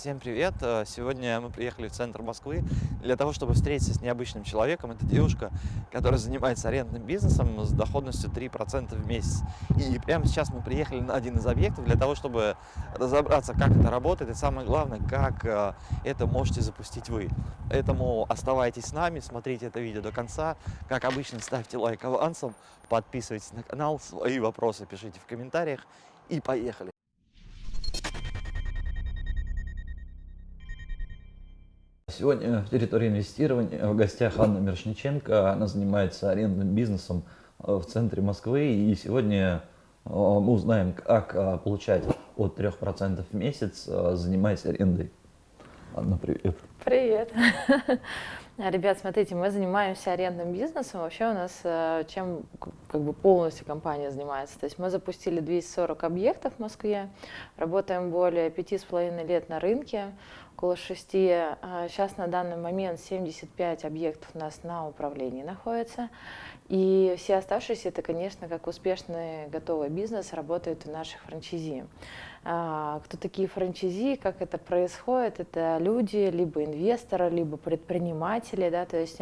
Всем привет! Э, сегодня мы приехали в центр Москвы для того, чтобы встретиться с необычным человеком. Это девушка, которая занимается арендным бизнесом с доходностью 3% в месяц. И прямо сейчас мы приехали на один из объектов для того, чтобы разобраться, как это работает и самое главное, как э, это можете запустить вы. Поэтому оставайтесь с нами, смотрите это видео до конца. Как обычно, ставьте лайк авансом, подписывайтесь на канал, свои вопросы пишите в комментариях и поехали! Сегодня в территории инвестирования в гостях Анна Мершниченко. Она занимается арендным бизнесом э, в центре Москвы. И сегодня э, мы узнаем, как э, получать от 3% в месяц, занимаясь арендой. Анна, привет. Привет. Ребят, смотрите, мы занимаемся арендным бизнесом. Вообще у нас чем как бы полностью компания занимается. То есть мы запустили 240 объектов в Москве, работаем более пяти с половиной лет на рынке около шести. Сейчас а, на данный момент 75 объектов у нас на управлении находится. И все оставшиеся, это, конечно, как успешный готовый бизнес, работают у наших франчайзи. А, кто такие франчайзи, как это происходит? Это люди, либо инвесторы, либо предприниматели, да, то есть,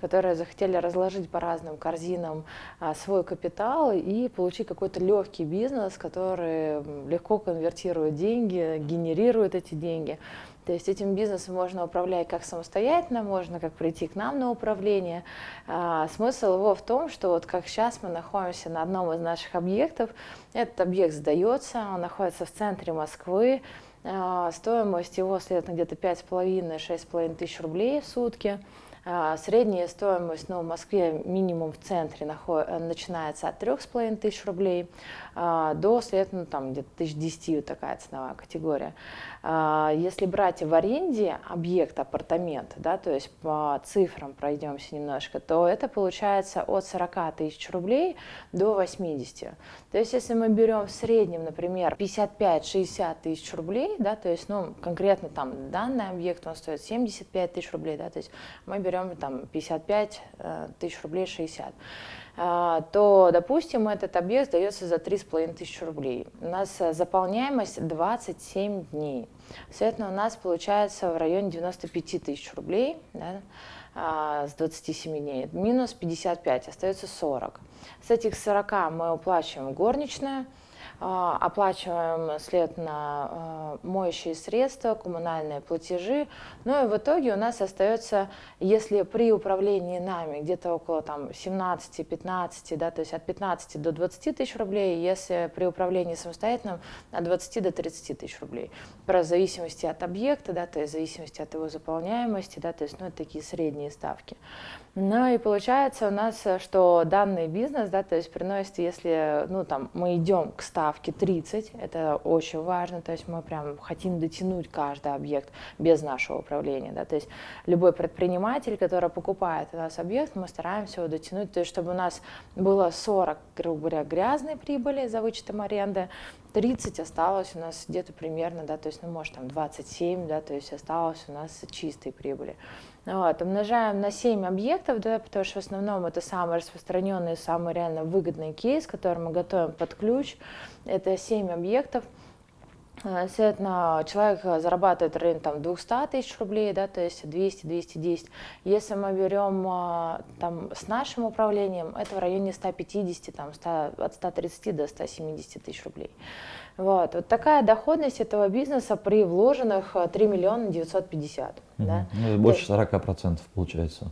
которые захотели разложить по разным корзинам а, свой капитал и получить какой-то легкий бизнес, который легко конвертирует деньги, генерирует эти деньги. То есть этим бизнесом можно управлять как самостоятельно, можно как прийти к нам на управление. А, смысл его в том, что вот как сейчас мы находимся на одном из наших объектов, этот объект сдается, он находится в центре Москвы, а, стоимость его следует где-то 5,5-6,5 тысяч рублей в сутки. А, средняя стоимость ну, в Москве минимум в центре наход... начинается от 3,5 тысяч рублей а, до, следовательно, там где-то тысяч десяти вот такая ценовая категория. А, если брать в аренде объект, апартамент, да, то есть по цифрам пройдемся немножко, то это получается от 40 тысяч рублей до 80. То есть если мы берем в среднем, например, 55-60 тысяч рублей, да, то есть ну, конкретно там данный объект, он стоит 75 тысяч рублей, да, то есть мы берем там 55 э, тысяч рублей 60, а, то, допустим, этот объект сдается за 3,5 тысячи рублей. У нас заполняемость 27 дней. Соответственно, у нас получается в районе 95 тысяч рублей да, а, с 27 дней. Минус 55, остается 40. С этих 40 мы уплачиваем горничную, а, оплачиваем след на а, моющие средства, коммунальные платежи. Ну и в итоге у нас остается, если при управлении нами где-то около там 17-15, да, то есть от 15 до 20 тысяч рублей, если при управлении самостоятельным от 20 до 30 тысяч рублей. Про зависимости от объекта, да, то есть в зависимости от его заполняемости, да, то есть ну, это такие средние ставки. Ну и получается у нас, что данный бизнес, да, то есть приносит, если ну, там, мы идем к ставке 30, это очень важно, то есть мы прям хотим дотянуть каждый объект без нашего управления. Да, то есть любой предприниматель, который покупает у нас объект, мы стараемся его дотянуть, то есть чтобы у нас было 40, грубо говоря, грязной прибыли за вычетом аренды, 30 осталось у нас где-то примерно, да, то есть, ну, может, там 27, да, то есть осталось у нас чистой прибыли. Вот, умножаем на 7 объектов, да, потому что в основном это самый распространенный, самый реально выгодный кейс, который мы готовим под ключ. Это 7 объектов. Э, соответственно, человек зарабатывает в там, 200 тысяч рублей, да, то есть 200-210. Если мы берем э, там, с нашим управлением, это в районе 150, там, 100, от 130 до 170 тысяч рублей. Вот. вот такая доходность этого бизнеса при вложенных 3 миллиона 950. Угу. Да? Ну, больше 40% получается.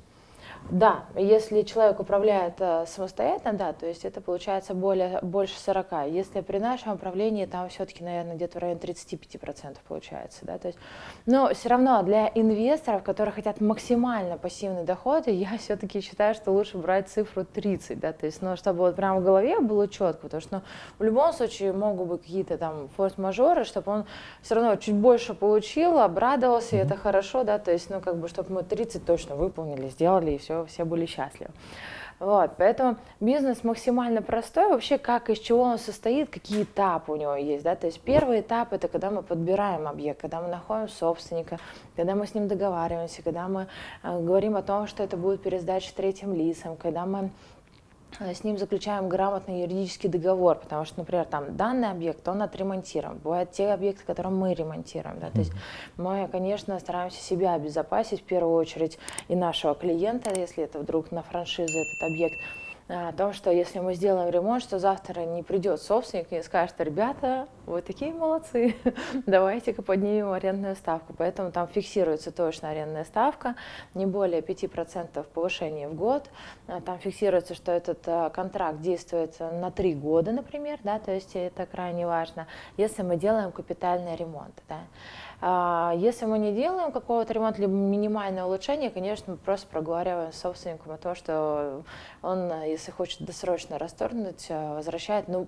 Да, если человек управляет э, самостоятельно, да, то есть это получается более, больше 40. Если при нашем управлении, там все-таки, наверное, где-то в районе 35% получается, да, то есть, но все равно для инвесторов, которые хотят максимально пассивный доход, я все-таки считаю, что лучше брать цифру 30, да, то есть, ну, чтобы вот прямо в голове было четко, потому что, ну, в любом случае могут быть какие-то там форс-мажоры, чтобы он все равно чуть больше получил, обрадовался, и это хорошо, да, то есть, ну, как бы, чтобы мы 30 точно выполнили, сделали, и все все, все были счастливы. Вот, поэтому бизнес максимально простой. Вообще, как из чего он состоит, какие этапы у него есть. Да? То есть первый этап – это когда мы подбираем объект, когда мы находим собственника, когда мы с ним договариваемся, когда мы э, говорим о том, что это будет пересдача третьим лицам, когда мы с ним заключаем грамотный юридический договор, потому что, например, там данный объект, он отремонтируем. Бывают те объекты, которые мы ремонтируем. Да? То есть мы, конечно, стараемся себя обезопасить в первую очередь и нашего клиента, если это вдруг на франшизу этот объект, о том, что если мы сделаем ремонт, что завтра не придет собственник и скажет, ребята, вы такие молодцы, давайте-ка поднимем арендную ставку. Поэтому там фиксируется точно арендная ставка, не более 5% повышения в год. А там фиксируется, что этот а, контракт действует на 3 года, например, да, то есть это крайне важно, если мы делаем капитальный ремонт. Да. А, если мы не делаем какого-то ремонта, либо минимальное улучшение, конечно, мы просто проговариваем с собственником о том, что он, если хочет досрочно расторгнуть, э, возвращает, ну,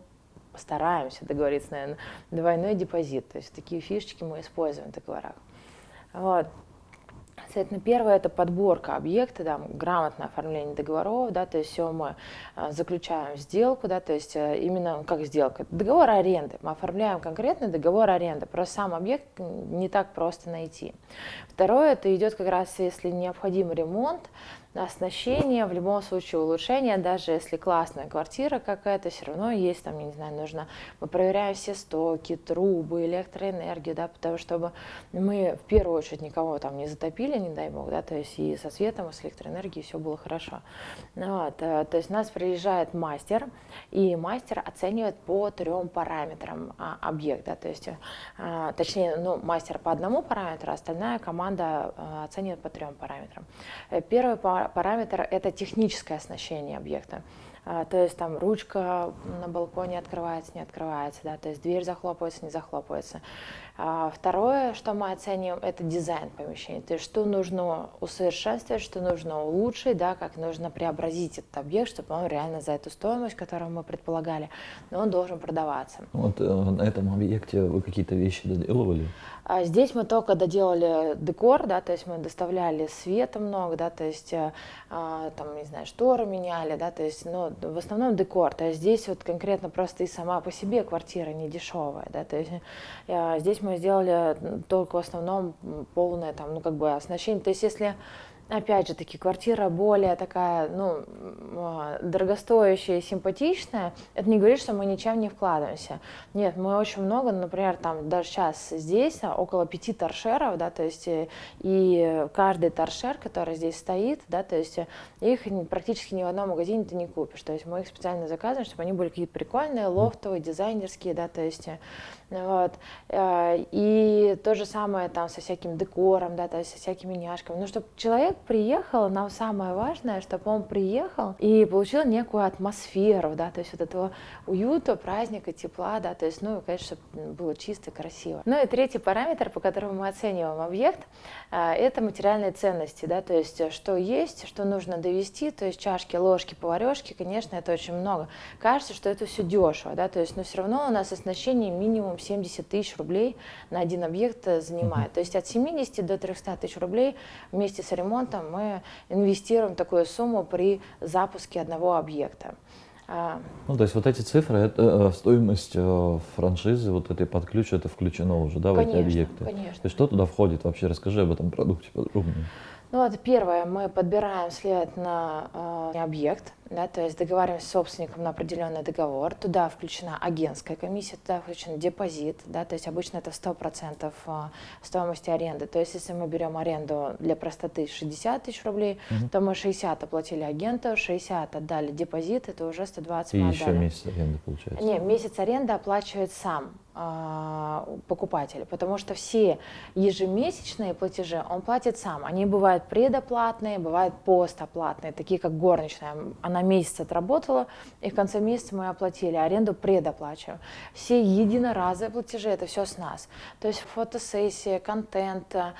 стараемся договориться, наверное, двойной депозит. То есть такие фишечки мы используем в договорах. Вот. Соответственно, первое – это подборка объекта, да, грамотное оформление договоров, да, то есть все мы а, заключаем сделку, да, то есть а, именно как сделка. Договор аренды. Мы оформляем конкретный договор аренды, просто сам объект не так просто найти. Второе – это идет как раз, если необходим ремонт, оснащение, в любом случае улучшение, даже если классная квартира какая-то, все равно есть там, я не знаю, нужно, мы проверяем все стоки, трубы, электроэнергию, да, потому чтобы мы в первую очередь никого там не затопили, не дай бог, да, то есть и со светом, и с электроэнергией все было хорошо. Ну вот, э, то есть у нас приезжает мастер, и мастер оценивает по трем параметрам а, объект, да, то есть, а, точнее, ну, мастер по одному параметру, остальная команда а, оценивает по трем параметрам. Э, первый параметр – это техническое оснащение объекта. То есть там ручка на балконе открывается, не открывается, да, то есть дверь захлопывается, не захлопывается. А, второе, что мы оцениваем, это дизайн помещения, то есть что нужно усовершенствовать, что нужно улучшить, да, как нужно преобразить этот объект, чтобы он реально за эту стоимость, которую мы предполагали, но он должен продаваться. Вот э, на этом объекте вы какие-то вещи доделывали? А здесь мы только доделали декор, да, то есть мы доставляли света много, да, то есть э, а, там, не знаю, шторы меняли, да, то есть, ну, в основном декор, то есть здесь вот конкретно просто и сама по себе квартира не дешевая, да, то есть э, здесь мы сделали только в основном полное там, ну, как бы оснащение, то есть если опять же таки, квартира более такая, ну, а, дорогостоящая и симпатичная, это не говорит, что мы ничем не вкладываемся. Нет, мы очень много, например, там даже сейчас здесь а, около пяти торшеров, да, то есть э, и каждый торшер, который здесь стоит, да, то есть э, их практически ни в одном магазине ты не купишь, то есть мы их специально заказываем, чтобы они были какие-то прикольные, лофтовые, дизайнерские, да, то есть э, вот. И то же самое там со всяким декором, да, то есть со всякими няшками. Ну, чтобы человек приехал, нам самое важное, чтобы он приехал и получил некую атмосферу, да, то есть вот этого уюта, праздника, тепла, да, то есть, ну, конечно, чтобы было чисто, красиво. Ну и третий параметр, по которому мы оцениваем объект, а, это материальные ценности, да, то есть что есть, что нужно довести, то есть чашки, ложки, поварешки, конечно, это очень много. Кажется, что это все дешево, да, то есть, но все равно у нас оснащение минимум 70 тысяч рублей на один объект занимает, то есть от 70 до 300 тысяч рублей вместе с ремонтом мы инвестируем такую сумму при запуске одного объекта. А, ну, то есть вот эти цифры, это э, стоимость э, франшизы, вот этой под ключ, это включено уже, да, в конечно, эти объекты? Конечно. То есть что туда входит вообще? Расскажи об этом продукте подробнее. Ну, вот первое, мы подбираем след на э, объект, да, то есть договариваемся с собственником на определенный договор, туда включена агентская комиссия, туда включен депозит, да, то есть обычно это 100% а, стоимости аренды, то есть если мы берем аренду для простоты 60 тысяч рублей, угу. то мы 60 оплатили агенту, 60 отдали депозит, это уже 120 И мы еще отдали. месяц аренды получается? Не, месяц аренды оплачивает сам а, покупатель, потому что все ежемесячные платежи он платит сам. Они бывают предоплатные, бывают постоплатные, такие как горничная. Она на месяц отработала, и в конце месяца мы оплатили, аренду предоплачиваем. Все единоразовые платежи, это все с нас. То есть фотосессия, контент, э,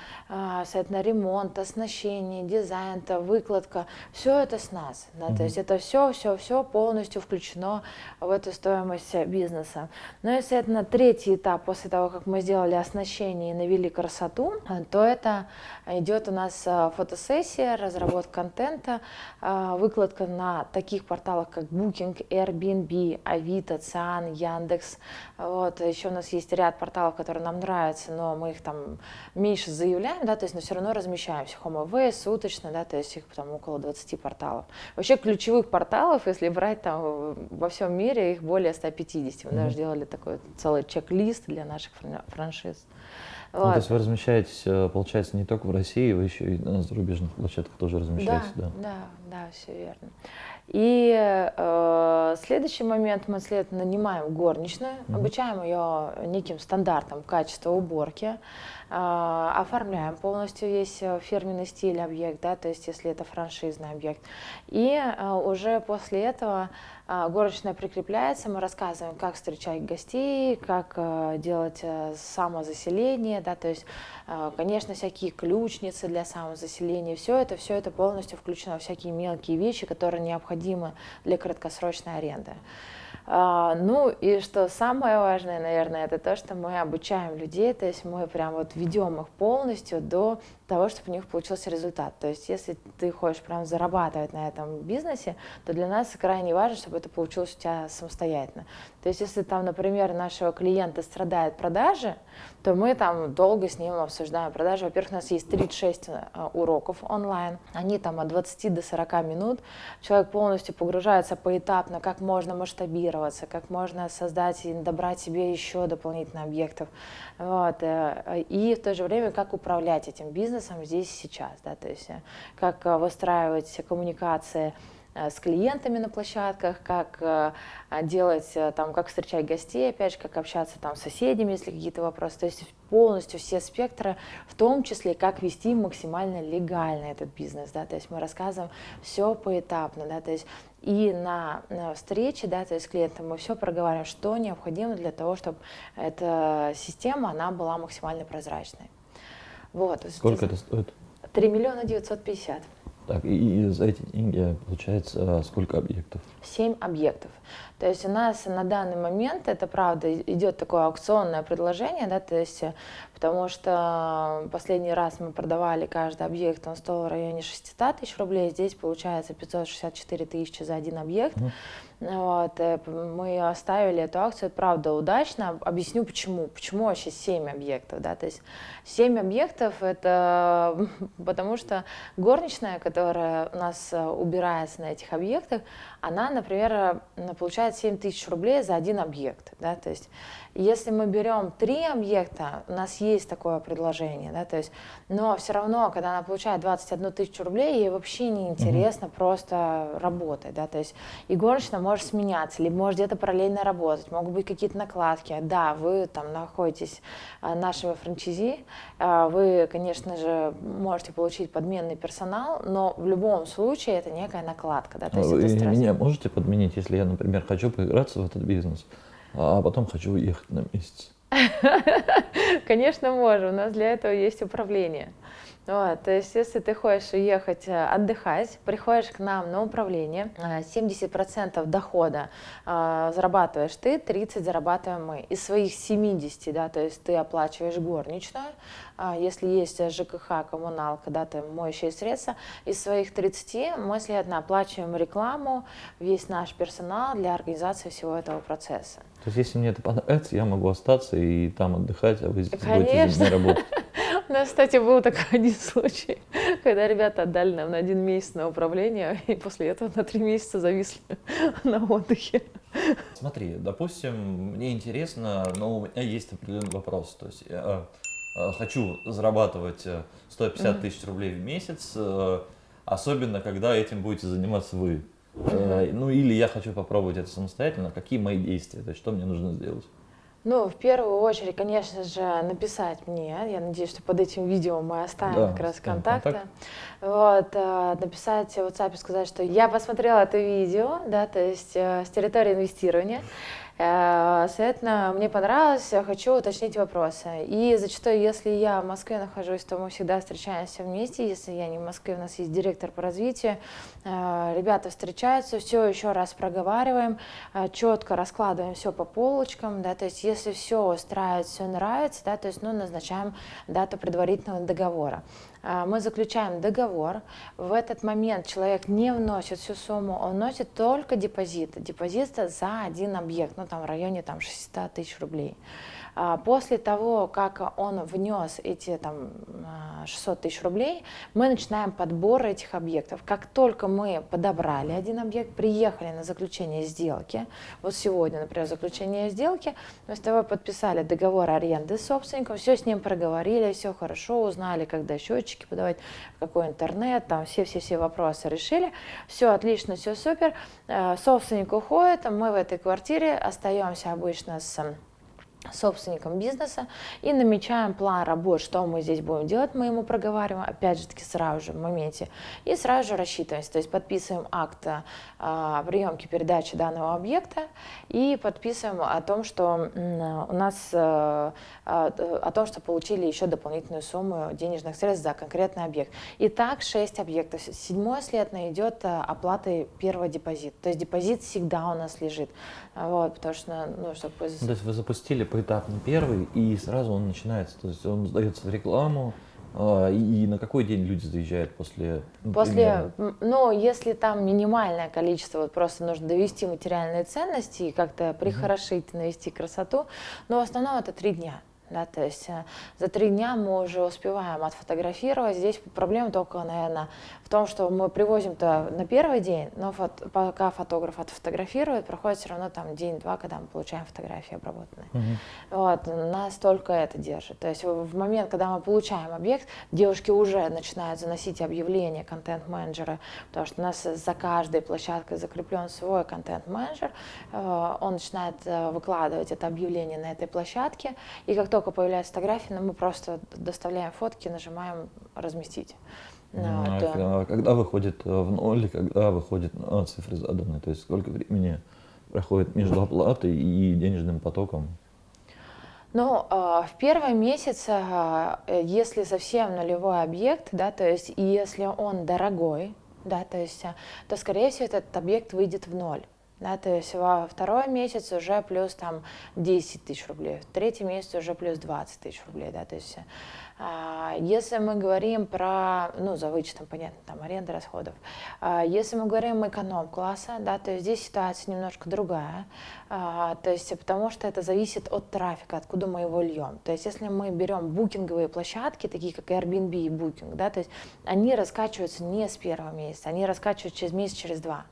на ремонт, оснащение, дизайн, выкладка, все это с нас. Да? Mm-hmm. То есть это все, все, все полностью включено в эту стоимость бизнеса. Ну и, соответственно, третий этап после того, как мы сделали оснащение и навели красоту, э, то это идет у нас э, фотосессия, разработка контента, выкладка на таких порталах, как Booking, Airbnb, Авито, Циан, Яндекс. Вот. Еще у нас есть ряд порталов, которые нам нравятся, но мы их там меньше заявляем, да, то есть, но все равно размещаемся. HomeAway, суточно, да, то есть их там около 20 порталов. Вообще ключевых порталов, если брать там во всем мире, их более 150. Мы mm-hmm. даже делали такой целый чек-лист для наших франшиз. Вот. Ну, то есть вы размещаетесь, э, получается, не только в России, вы еще и на зарубежных площадках тоже размещаетесь, да? Да, да, да все верно. И э, следующий момент мы, следовательно, нанимаем горничную, mm-hmm. обучаем ее неким стандартам качества уборки, оформляем полностью весь э, фирменный стиль объект, да, то есть если это франшизный объект. И э, уже после этого э, горничная прикрепляется, мы рассказываем, как встречать гостей, как э, делать самозаселение, да, то есть, конечно, всякие ключницы для самозаселения, все это, все это полностью включено, всякие мелкие вещи, которые необходимы для краткосрочной аренды. А, ну и что самое важное, наверное, это то, что мы обучаем людей, то есть мы прям вот ведем их полностью до того, чтобы у них получился результат. То есть если ты хочешь прям зарабатывать на этом бизнесе, то для нас крайне важно, чтобы это получилось у тебя самостоятельно. То есть если там, например, нашего клиента страдает продажи, то мы там долго с ним обсуждаем продажи. Во-первых, у нас есть 36 э, уроков онлайн, они там от 20 до 40 минут. Человек полностью погружается поэтапно, как можно масштабироваться, как можно создать и добрать себе еще дополнительных объектов. Вот. Э, и в то же время, как управлять этим бизнесом здесь и сейчас. Да? То есть э, как выстраивать коммуникации Э, с клиентами на площадках, как э, делать, э, там, как встречать гостей, опять же, как общаться там с соседями, если какие-то вопросы. То есть полностью все спектры, в том числе, как вести максимально легально этот бизнес, да, то есть мы рассказываем все поэтапно, да, то есть и на, на встрече, да, то есть с клиентом мы все проговариваем, что необходимо для того, чтобы эта система, она была максимально прозрачной. Вот. Сколько это стоит? 3 миллиона 950. Так, и за эти деньги получается сколько объектов? Семь объектов. То есть у нас на данный момент, это правда, идет такое аукционное предложение, да, то есть, потому что последний раз мы продавали каждый объект, он стоил в районе 600 тысяч рублей, здесь получается 564 тысячи за один объект. Mm. Вот, э, мы оставили эту акцию, правда, удачно. Объясню почему. Почему вообще 7 объектов, да, то есть 7 объектов это потому что горничная, которая у нас э, убирается на этих объектах, она, например, э, получает 7 тысяч рублей за один объект, да, то есть если мы берем три объекта, у нас есть такое предложение, да, то есть, но все равно, когда она получает 21 тысячу рублей, ей вообще не интересно угу. просто работать, да, то есть и горничная может сменяться, либо может где-то параллельно работать, могут быть какие-то накладки, да, вы там находитесь а, нашими франчизи, а, вы, конечно же, можете получить подменный персонал, но в любом случае это некая накладка, да, то есть вы это меня можете подменить, если я, например, хочу поиграться в этот бизнес? А потом хочу уехать на месяц. Конечно, можем. У нас для этого есть управление. Вот, то есть, если ты хочешь уехать э, отдыхать, приходишь к нам на управление, 70% э, дохода э, зарабатываешь ты, 30% зарабатываем мы. Из своих 70, да, то есть ты оплачиваешь горничную, э, если есть ЖКХ, коммуналка, да, ты моющие средства, из своих 30 мы, следовательно, оплачиваем рекламу, весь наш персонал для организации всего этого процесса. То есть, если мне это понравится, я могу остаться и там отдыхать, а вы здесь будете за работать. У нас, кстати, был такой один случай, когда ребята отдали нам на один месяц на управление, и после этого на три месяца зависли на отдыхе. Смотри, допустим, мне интересно, но у меня есть определенный вопрос. То есть я э, хочу зарабатывать 150 э, тысяч рублей в месяц, э, особенно когда этим будете заниматься вы. Ну или я хочу попробовать это самостоятельно. Какие мои действия? То есть что мне нужно сделать? Ну, в первую очередь, конечно же, написать мне. Я надеюсь, что под этим видео мы оставим да, как раз контакты. Контакт. Вот, э, написать в WhatsApp и сказать, что я посмотрела это видео, да, то есть э, с территории инвестирования. Э, Соответственно, мне понравилось, я хочу уточнить вопросы. И зачастую, если я в Москве нахожусь, то мы всегда встречаемся вместе. Если я не в Москве, у нас есть директор по развитию. Э, Ребята встречаются, все еще раз проговариваем, э, четко раскладываем все по полочкам, да, то есть если все устраивает, все нравится, да, то есть, ну, назначаем дату предварительного договора. А, Мы заключаем договор, в этот момент человек не вносит всю сумму, он вносит только депозит. Депозит за один объект, ну там в районе там, 600 тысяч рублей. А, После того, как он внес эти там, а, 600 тысяч рублей, мы начинаем подбор этих объектов. Как только мы подобрали один объект, приехали на заключение сделки, вот сегодня, например, заключение сделки, мы с тобой подписали договор аренды с собственником, все с ним проговорили, все хорошо, узнали, когда счетчики подавать, какой интернет, там все-все-все вопросы решили, все отлично, все супер, Э, собственник уходит, мы в этой квартире остаемся обычно с собственником бизнеса и намечаем план работ, что мы здесь будем делать, мы ему проговариваем, опять же таки сразу же в моменте, и сразу же рассчитываемся, то есть подписываем акт а, приемки передачи данного объекта и подписываем о том, что у нас а, о том, что получили еще дополнительную сумму денежных средств за конкретный объект. И так 6 объектов. Седьмой слетно идет а, оплатой первого депозита. То есть депозит всегда у нас лежит. Вот, потому что, ну, чтобы... Ну, То есть вы запустили поэтапно первый, и сразу он начинается, то есть он сдается в рекламу, а, и, на какой день люди заезжают после? ну, После, примерно? ну, если там минимальное количество, вот просто нужно довести материальные ценности и как-то прихорошить, навести красоту, но в основном это три дня. Да, то есть э, за три дня мы уже успеваем отфотографировать. Здесь проблема только, наверное, в том, что мы привозим-то на первый день, но фот- пока фотограф отфотографирует, проходит все равно там день-два, когда мы получаем фотографии обработанные. Мгм. Вот, нас только это держит. То есть в в момент, когда мы получаем объект, девушки уже начинают заносить объявления контент-менеджера, потому что у нас за каждой площадкой закреплен свой контент-менеджер, Э, он начинает э, выкладывать это объявление на этой площадке, и как только появляются фотографии, ну, мы просто доставляем фотки, нажимаем разместить. Ну, А вот, э, к- а когда выходит э, в ноль, когда выходит на цифры заданные, то есть сколько времени проходит между оплатой и денежным потоком? Ну, э, в первый месяц, э, если совсем нулевой объект, да, то есть если он дорогой, да, то есть, то, скорее всего, этот объект выйдет в ноль. Да, то есть во второй месяц уже плюс там 10 тысяч рублей, в третий месяц уже плюс 20 тысяч рублей, да, то есть а, если мы говорим про, ну, за вычетом, понятно, там, аренда расходов, а, если мы говорим эконом-класса, да, то здесь ситуация немножко другая, а, то есть потому что это зависит от трафика, откуда мы его льем. То есть если мы берем букинговые площадки, такие как Airbnb и Booking, да, то есть они раскачиваются не с первого месяца, они раскачиваются через месяц, через два.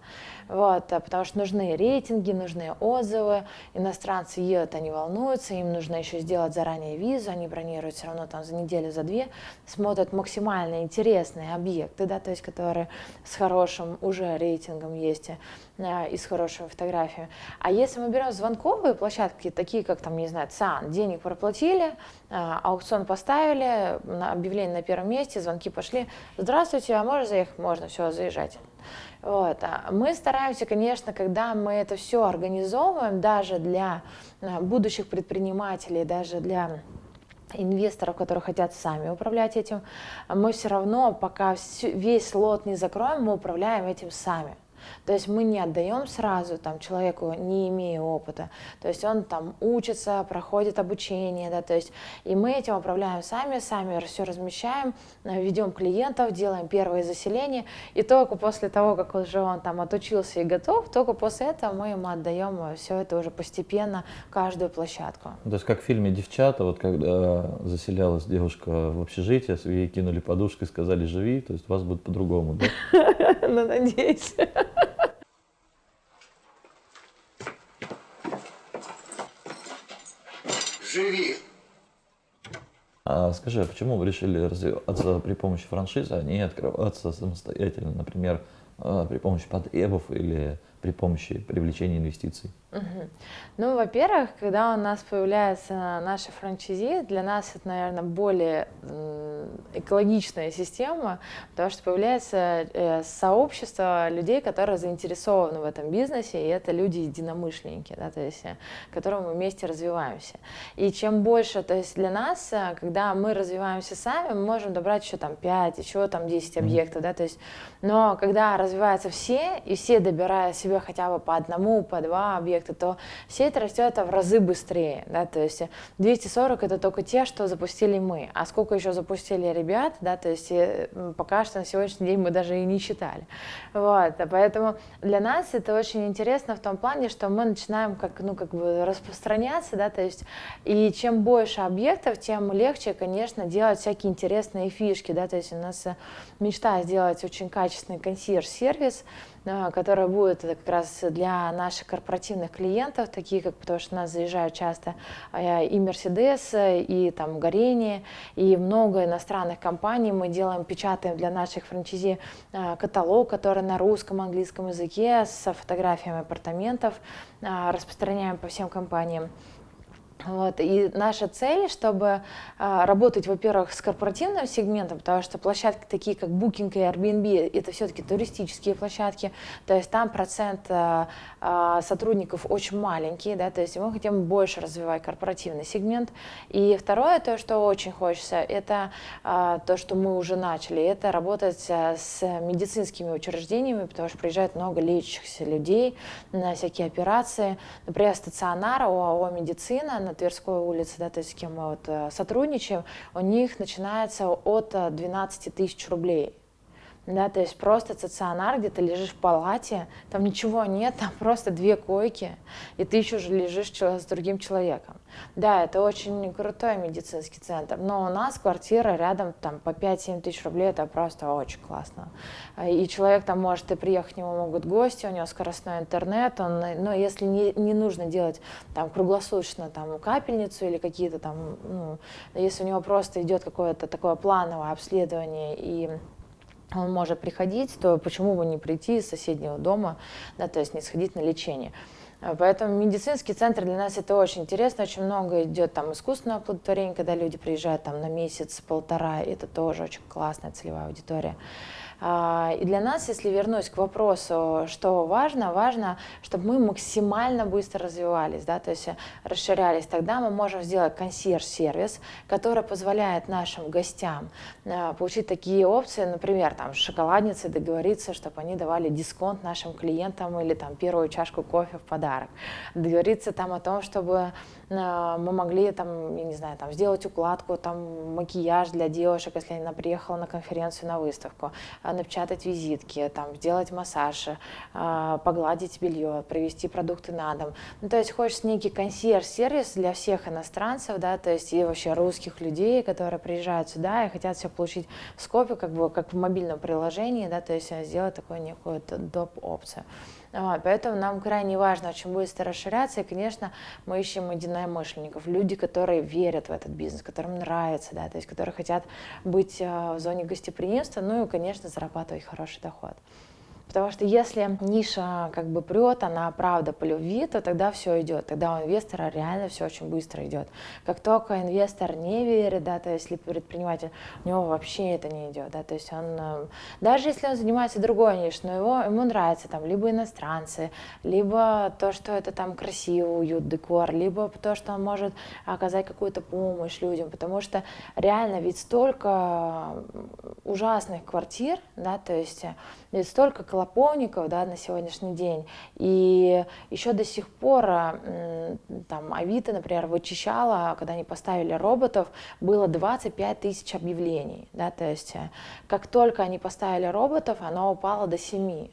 Вот, а, потому что нужны рейтинги, нужны отзывы, иностранцы едут, они волнуются, им нужно еще сделать заранее визу, они бронируют все равно там за неделю, за две, смотрят максимально интересные объекты, да, то есть которые с хорошим уже рейтингом есть а, и с хорошими фотографиями. А если мы берем звонковые площадки, такие как там, не знаю, ЦАН, денег проплатили, а, аукцион поставили, объявление на первом месте, звонки пошли, здравствуйте, а можно заехать? Можно, все, заезжайте. Вот. а Мы стараемся, конечно, когда мы это все организовываем, даже для а, будущих предпринимателей, даже для инвесторов, которые хотят сами управлять этим, мы все равно, пока весь лот не закроем, мы управляем этим сами. То есть мы не отдаем сразу там, человеку, не имея опыта. То есть он там учится, проходит обучение, да, то есть и мы этим управляем сами, сами все размещаем, э, ведем клиентов, делаем первые заселения, и только после того, как уже он там отучился и готов, только после этого мы ему отдаем все это уже постепенно, каждую площадку. То есть как в фильме «Девчата», вот когда заселялась девушка в общежитие, ей кинули подушку и сказали «живи», то есть у вас будет по-другому, да? Ну, надеюсь. Живи! А скажи, а почему вы решили развиваться при помощи франшизы, а не открываться самостоятельно, например, э, при помощи потребов или при помощи привлечения инвестиций? Угу. Ну, во-первых, когда у нас появляется наша франчайзи, для нас это, наверное, более экологичная система, потому что появляется э, сообщество людей, которые заинтересованы в этом бизнесе, и это люди единомышленники, да, то есть, э, которым мы вместе развиваемся. И чем больше, то есть для нас, э, когда мы развиваемся сами, мы можем добрать еще там 5, еще там 10 объектов, да, то есть, но когда развиваются все, и все добирают себе хотя бы по одному, по два объекта, то сеть растет в разы быстрее. Да, то есть 240 это только те, что запустили мы. А сколько еще запустили ребят, да, то есть э, пока что на сегодняшний день мы даже и не считали. Вот, поэтому для нас это очень интересно в том плане, что мы начинаем как, ну, как бы распространяться, да, то есть и чем больше объектов, тем легче, конечно, делать всякие интересные фишки, да, то есть у нас э, мечта сделать очень качественный консьерж-сервис, которая будет как раз для наших корпоративных клиентов, такие как, потому что у нас заезжают часто а, и Мерседес, и там Горение, и много иностранных компаний. Мы делаем, печатаем для наших франчайзи а, каталог, который на русском, английском языке с фотографиями апартаментов, а, распространяем по всем компаниям. Вот. И наша цель, чтобы а, работать, во-первых, с корпоративным сегментом, потому что площадки такие, как Booking и Airbnb, это все-таки туристические площадки, то есть там процент а, а, сотрудников очень маленький, да, то есть мы хотим больше развивать корпоративный сегмент. И второе, то, что очень хочется, это а, то, что мы уже начали, это работать а, с медицинскими учреждениями, потому что приезжает много лечащихся людей на всякие операции, например, стационар ОАО «Медицина», на Тверской улице, да, то есть с кем мы вот э, сотрудничаем, у них начинается от 12 э, тысяч рублей да, то есть просто стационар, где ты лежишь в палате, там ничего нет, там просто две койки, и ты еще же лежишь с другим человеком. Да, это очень крутой медицинский центр, но у нас квартира рядом там по 5-7 тысяч рублей, это просто очень классно. И человек там может и приехать, к нему могут гости, у него скоростной интернет, он, но если не, не нужно делать там круглосуточно там капельницу или какие-то там, ну, если у него просто идет какое-то такое плановое обследование и он может приходить, то почему бы не прийти из соседнего дома, да, то есть не сходить на лечение. А, поэтому медицинский центр для нас это очень интересно, очень много идет там искусственного оплодотворения, когда люди приезжают там на месяц-полтора, это тоже очень классная целевая аудитория. А, и для нас, если вернусь к вопросу, что важно, важно, чтобы мы максимально быстро развивались, да, то есть расширялись. Тогда мы можем сделать консьерж-сервис, который позволяет нашим гостям а, получить такие опции, например, там, с шоколадницей договориться, чтобы они давали дисконт нашим клиентам или там первую чашку кофе в подарок. Договориться там о том, чтобы а, мы могли там, я не знаю, там сделать укладку, там макияж для девушек, если она приехала на конференцию, на выставку, напечатать визитки, там, сделать массаж, а, погладить белье, привезти продукты на дом. Ну, то есть хочется некий консьерж-сервис для всех иностранцев, да, то есть и вообще русских людей, которые приезжают сюда и хотят все получить в скопе, как бы как в мобильном приложении, да, то есть сделать такую некую доп-опцию. Вот, поэтому нам крайне важно очень быстро расширяться, и, конечно, мы ищем единомышленников, люди, которые верят в этот бизнес, которым нравится, да, то есть которые хотят быть э, в зоне гостеприимства, ну и, конечно, зарабатывать хороший доход. Потому что если ниша как бы прет, она правда по любви, то тогда все идет. Тогда у инвестора реально все очень быстро идет. Как только инвестор не верит, да, то есть предприниматель, у него вообще это не идет. Да, то есть он, э, даже если он занимается другой нишей, но его, ему нравится там либо иностранцы, либо то, что это там красиво, уют, декор, либо то, что он может оказать какую-то помощь людям. Потому что реально ведь столько ужасных квартир, да, то есть ведь столько клоповников да, на сегодняшний день. И еще до сих пор там, Авито, например, вычищала, когда они поставили роботов, было 25 тысяч объявлений. Да, то есть э, как только они поставили роботов, оно упало до 7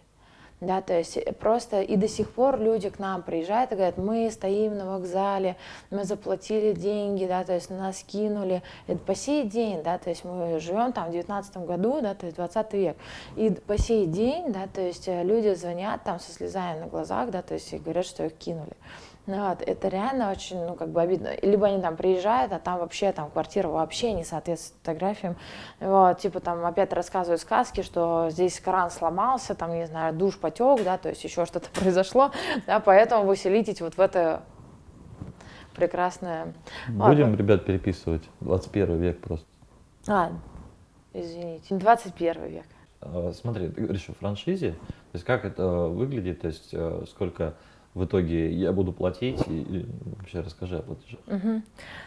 да, то есть э, просто и до сих пор люди к нам приезжают и говорят, мы стоим на вокзале, мы заплатили деньги, да, то есть нас кинули, это по сей день, да, то есть мы живем там в 19 году, да, то есть 20 век, и по сей день, да, то есть э, люди звонят там со слезами на глазах, да, то есть и говорят, что их кинули. Ну вот, это реально очень, ну, как бы обидно. Либо они там приезжают, а там вообще там квартира вообще не соответствует фотографиям. Вот, типа там опять рассказывают сказки, что здесь кран сломался, там, не знаю, душ потек, да, то есть еще что-то произошло, да, поэтому вы селитесь вот в это прекрасное... Будем, Ладно. ребят, переписывать 21 век просто. А, извините, 21 век. Смотри, ты говоришь о франшизе, то есть как это выглядит, то есть э, сколько в итоге я буду платить, и, и вообще расскажи о платеже. Мгм.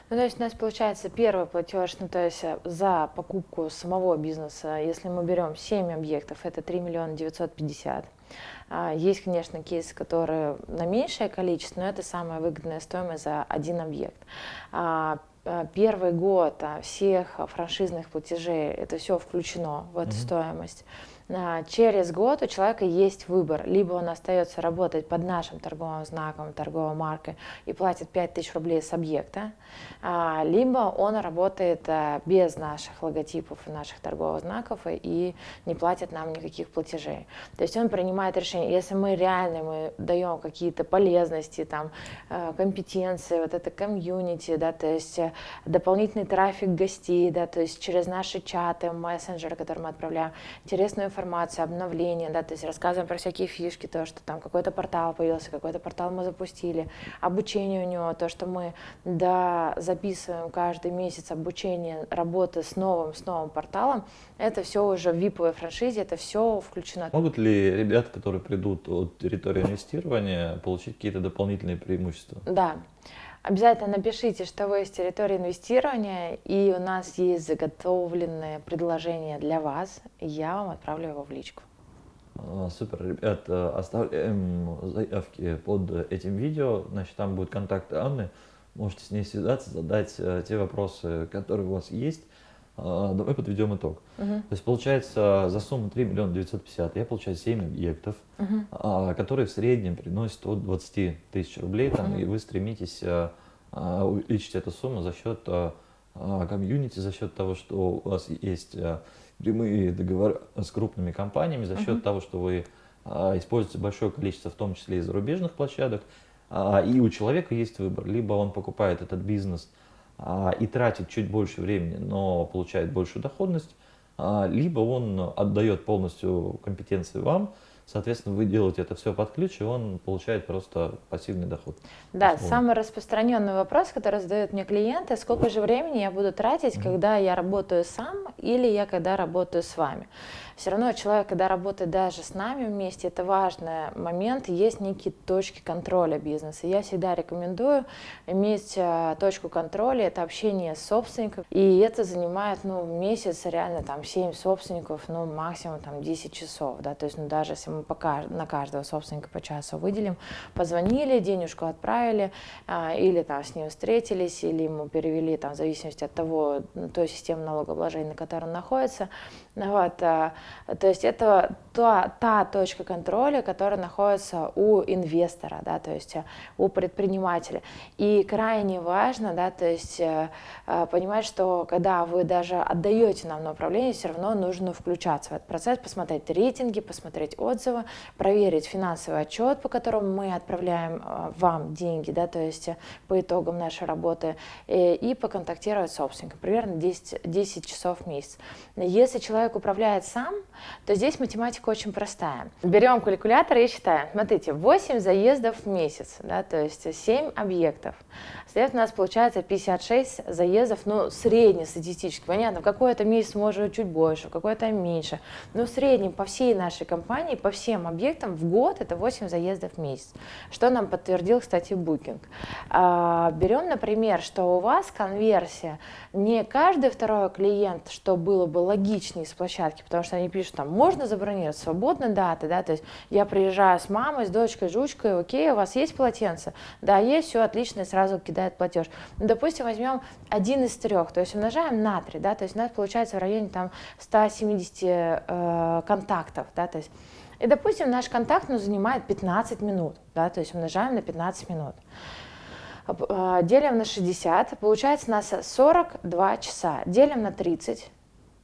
Ну, то есть у нас получается первый платеж, ну, то есть э, за покупку самого бизнеса, если мы берем 7 объектов, это 3 миллиона 950. А, Есть, конечно, кейсы, которые на меньшее количество, но это самая выгодная стоимость за один объект. А, а, Первый год а, всех франшизных платежей, это все включено в эту Мгм. стоимость. А, Через год у человека есть выбор. Либо он остается работать под нашим торговым знаком, торговой маркой и платит 5000 рублей с объекта, а, либо он работает а, без наших логотипов и наших торговых знаков и не платит нам никаких платежей. То есть он принимает решение. Если мы реально мы даем какие-то полезности, там, э, компетенции, вот это комьюнити, да, то есть э, дополнительный трафик гостей, да, то есть через наши чаты, мессенджеры, которые мы отправляем, интересную информацию, обновления, да, то есть рассказываем про всякие фишки, то, что там какой-то портал появился, какой-то портал мы запустили, обучение у него, то, что мы да, записываем каждый месяц обучение работы с новым, с новым порталом, это все уже в виповой франшизе, это все включено. Могут ли ребята, которые придут от территории инвестирования, получить какие-то дополнительные преимущества? Да. Обязательно напишите, что вы из территории инвестирования, и у нас есть заготовленное предложение для вас, я вам отправлю его в личку. А, Супер, ребят, э, оставляем заявки под этим видео, значит, там будет контакт Анны, можете с ней связаться, задать э, те вопросы, которые у вас есть. А, Давай подведем итог. Мгм. То есть получается за сумму 3 миллиона 950 я получаю 7 объектов, а, которые в среднем приносят от 20 тысяч рублей, там, Мгм. и вы стремитесь а, увеличить эту сумму за счет комьюнити, за счет того, что у вас есть прямые договоры с крупными компаниями, за счет Мгм. того, что вы используете большое количество, в том числе и зарубежных площадок, и у человека есть выбор, либо он покупает этот бизнес и тратит чуть больше времени, но получает большую доходность, а, либо он отдает полностью компетенции вам, соответственно, вы делаете это все под ключ, и он получает просто пассивный доход. Да, условно. самый распространенный вопрос, который задают мне клиенты, сколько же времени я буду тратить, когда я работаю сам или я когда работаю с вами. Все равно человек, когда работает даже с нами вместе, это важный момент, есть некие точки контроля бизнеса. Я всегда рекомендую иметь э, точку контроля, это общение с собственником, и это занимает, ну, месяц реально там 7 собственников, ну, максимум там 10 часов, да, то есть, ну, даже если мы по каж- на каждого собственника по часу выделим, позвонили, денежку отправили, а, или там с ним встретились, или ему перевели, там, в зависимости от того, той системы налогообложения, на которой он находится. Вот, а, то есть это та, та точка контроля, которая находится у инвестора, да, то есть а, у предпринимателя. И крайне важно, да, то есть э, э, понимать, что когда вы даже отдаете нам на управление, все равно нужно включаться в этот процесс, посмотреть рейтинги, посмотреть отзывы, проверить финансовый отчет, по которому мы отправляем э, вам деньги, да, то есть э, по итогам нашей работы, э, и поконтактировать с собственником, примерно 10, 10 часов в месяц. Если человек управляет сам, то здесь математика очень простая. Берем калькулятор и считаем. Смотрите, 8 заездов в месяц, да, то есть 7 объектов. Следовательно, у нас получается 56 заездов, ну, среднестатистически. Понятно, в какой-то месяц может чуть больше, в какой-то меньше. Но в среднем по всей нашей компании, по всем объектам в год это 8 заездов в месяц. Что нам подтвердил, кстати, Booking. А, берем, например, что у вас конверсия не каждый второй клиент, что было бы логичнее с площадки, потому что они пишут, там, можно забронировать свободно даты, да, то есть я приезжаю с мамой, с дочкой, жучкой, окей, у вас есть полотенце? Да, есть, все отлично, и сразу кидает платеж. Ну, допустим, возьмем один из трех, то есть умножаем на 3, да, то есть у нас получается в районе там 170 э, контактов, да, то есть и, допустим, наш контакт ну, занимает 15 минут, да, то есть умножаем на 15 минут. Э, Делим на 60, получается у нас 42 часа. Делим на 30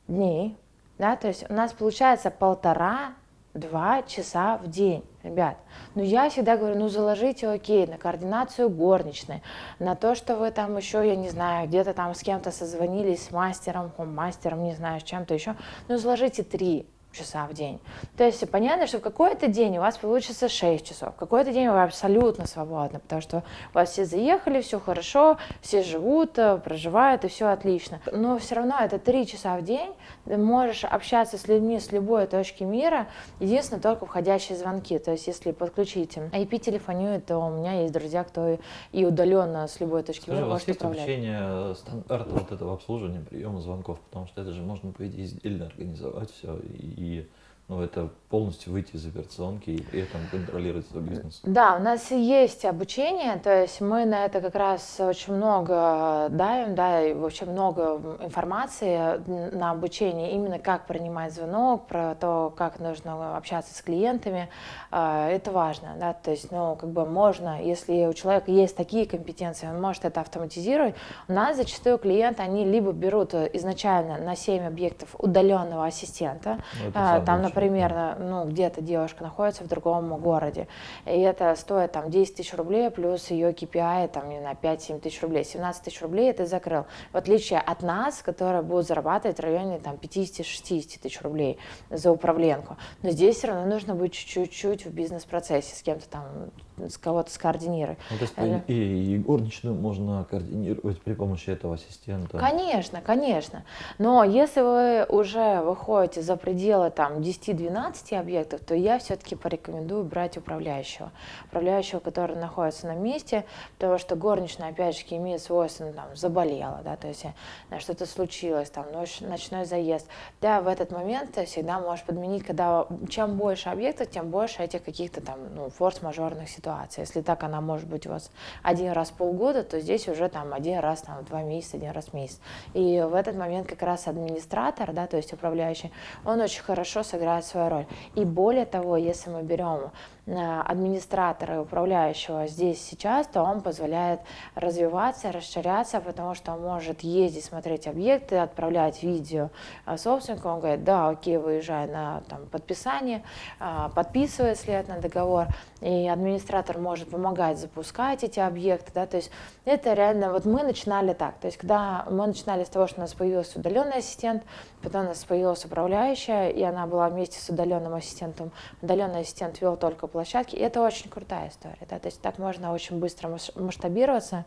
дней, да, то есть у нас получается полтора-два часа в день. Ребят, ну я всегда говорю, ну заложите окей на координацию горничной, на то, что вы там еще, я не знаю, где-то там с кем-то созвонились, с мастером, мастером, не знаю, с чем-то еще, ну заложите три часа в день. То есть понятно, что в какой-то день у вас получится 6 часов, в какой-то день вы абсолютно свободны, потому что у вас все заехали, все хорошо, все живут, э, проживают, и все отлично. Но все равно это 3 часа в день, ты можешь общаться с людьми с любой точки мира, единственное, только входящие звонки. То есть если подключить IP-телефонию, то у меня есть друзья, кто и удаленно с любой точки Скажи, мира у вас может есть управлять. обучение стандарта вот этого обслуживания, приема звонков, потому что это же можно, по идее, отдельно организовать все и и ну, это полностью выйти из операционки и при этом контролировать свой бизнес. Да, у нас есть обучение, то есть мы на это как раз очень много даем, да, и вообще много информации на обучение, именно как принимать звонок, про то, как нужно общаться с клиентами, а, это важно, да, то есть, ну, как бы можно, если у человека есть такие компетенции, он может это автоматизировать. У нас зачастую клиенты, они либо берут изначально на 7 объектов удаленного ассистента, Ну, а, там, например, лучшее, ну, где-то девушка находится в другом городе, и это стоит там 10 тысяч рублей, плюс ее KPI, там, не знаю, 5-7 тысяч рублей, 17 тысяч рублей ты закрыл. В отличие от нас, которые будут зарабатывать в районе там 50-60 тысяч рублей за управленку. Но здесь все равно нужно быть чуть-чуть в бизнес-процессе, с кем-то там, с кого-то скоординировать. Ну, то есть Э, и, и горничную можно координировать при помощи этого ассистента. Конечно, конечно. Но если вы уже выходите за пределы там 10-12 объектов, то я все-таки порекомендую брать управляющего. Управляющего, который находится на месте, потому что горничная, опять же, имеет свойство, ну, там, заболела, да, то есть э, что-то случилось, там, ночь, ночной заезд. Да, в этот момент всегда можешь подменить, когда чем больше объектов, тем больше этих каких-то там, ну, форс-мажорных ситуаций. Если так она может быть у вас один раз в полгода, то здесь уже там один раз там в два месяца, один раз в месяц. И в этот момент как раз администратор, да, то есть управляющий, он очень хорошо сыграет свою роль. И более того, если мы берем э, администратора и управляющего здесь сейчас, то он позволяет развиваться, расширяться, потому что он может ездить, смотреть объекты, отправлять видео э, собственнику, он говорит, да, окей, выезжай на там, подписание, э, подписывает след на договор, и администратор может помогать запускать эти объекты, да, то есть это реально, вот мы начинали так, то есть когда мы начинали с того, что у нас появился удаленный ассистент, потом у нас появилась управляющая, и она была вместе с удаленным ассистентом, удаленный ассистент вел только площадки, и это очень крутая история, да, то есть так можно очень быстро масштабироваться,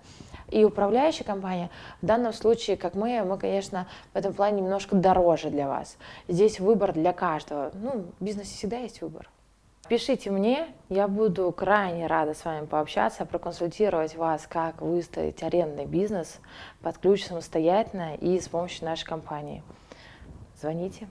и управляющая компания в данном случае, как мы, мы, конечно, в этом плане немножко дороже для вас, здесь выбор для каждого, ну, в бизнесе всегда есть выбор. Пишите мне, я буду крайне рада с вами пообщаться, проконсультировать вас, как выстроить арендный бизнес под ключ самостоятельно и с помощью нашей компании. Звоните.